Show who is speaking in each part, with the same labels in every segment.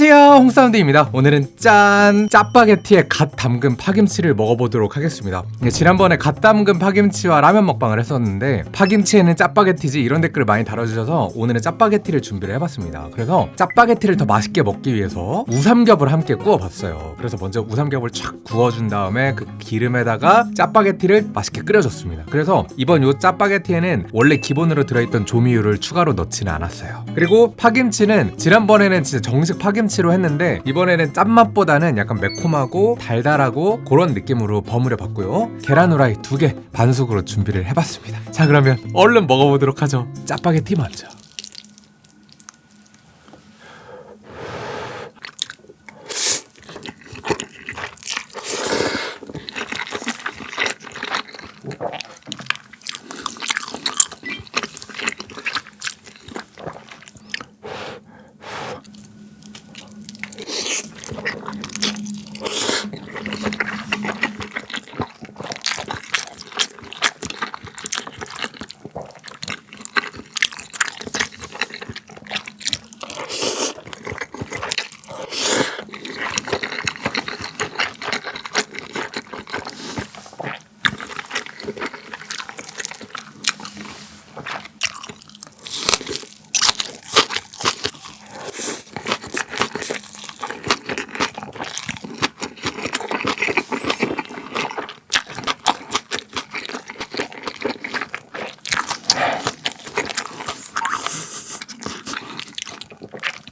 Speaker 1: 안녕하세요. 홍사운드입니다. 오늘은 짠 짜파게티에 갓 담근 파김치를 먹어보도록 하겠습니다. 예, 지난번에 갓 담근 파김치와 라면 먹방을 했었는데 파김치에는 짜파게티지 이런 댓글을 많이 달아주셔서 오늘은 짜파게티를 준비를 해봤습니다. 그래서 짜파게티를 더 맛있게 먹기 위해서 우삼겹을 함께 구워봤어요. 그래서 먼저 우삼겹을 촥 구워준 다음에 그 기름에다가 짜파게티를 맛있게 끓여줬습니다. 그래서 이번 요 짜파게티에는 원래 기본으로 들어있던 조미유를 추가로 넣지는 않았어요. 그리고 파김치는 지난번에는 진짜 정식 파김치 로 했는데 이번에는 짠맛보다는 약간 매콤하고 달달하고 그런 느낌으로 버무려 봤고요. 계란 후라이 두 개 반숙으로 준비를 해봤습니다. 자 그러면 얼른 먹어보도록 하죠. 짜파게티 먼저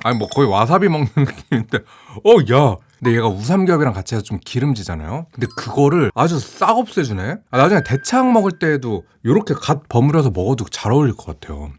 Speaker 1: 아니 뭐 거의 와사비 먹는 느낌인데. 어 야. 근데 얘가 우삼겹이랑 같이 해서 좀 기름지잖아요? 근데 그거를 아주 싹 없애주네? 아, 나중에 대창 먹을 때에도 이렇게 갓 버무려서 먹어도 잘 어울릴 것 같아요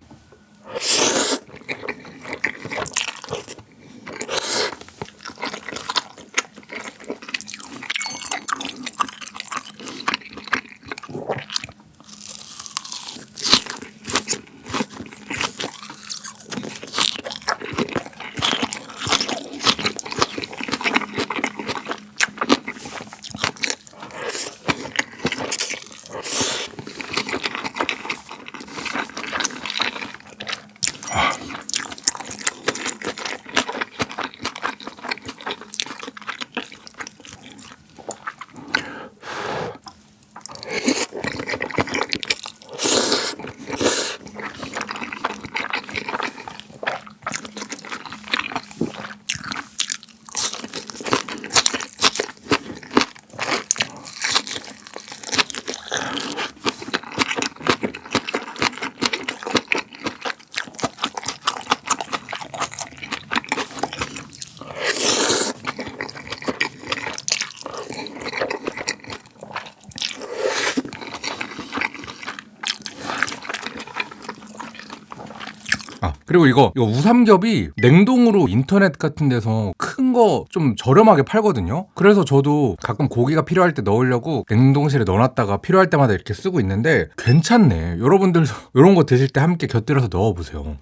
Speaker 1: 그리고 이거 이거 우삼겹이 냉동으로 인터넷 같은 데서 큰 거 좀 저렴하게 팔거든요. 그래서 저도 가끔 고기가 필요할 때 넣으려고 냉동실에 넣어놨다가 필요할 때마다 이렇게 쓰고 있는데 괜찮네. 여러분들도 이런 거 드실 때 함께 곁들여서 넣어보세요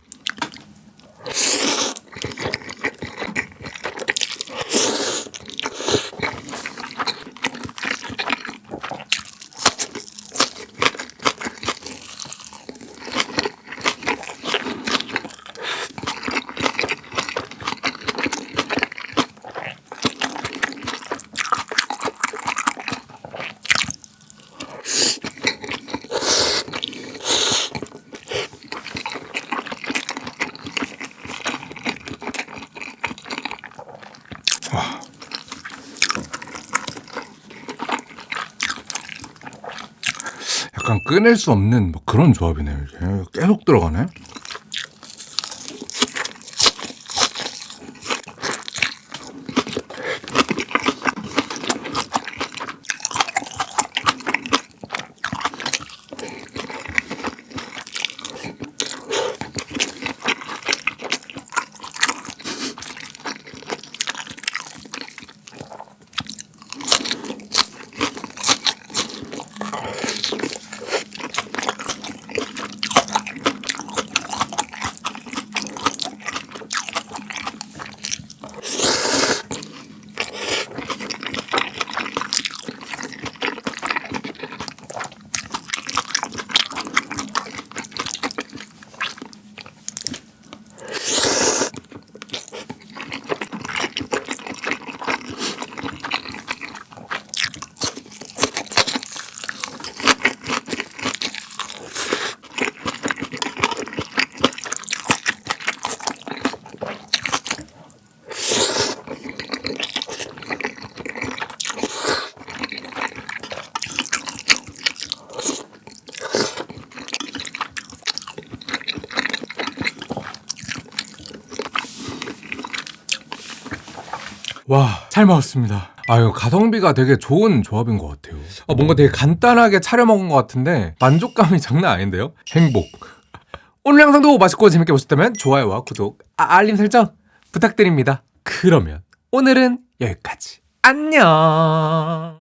Speaker 1: 약간 끊을 수 없는 뭐 그런 조합이네요 계속 들어가네 와, 잘 먹었습니다. 아유, 가성비가 되게 좋은 조합인 것 같아요. 아, 뭔가 되게 간단하게 차려 먹은 것 같은데 만족감이 장난 아닌데요? 행복. 오늘 영상도 맛있고 재밌게 보셨다면 좋아요와 구독, 아, 알림 설정 부탁드립니다. 그러면 오늘은 여기까지. 안녕.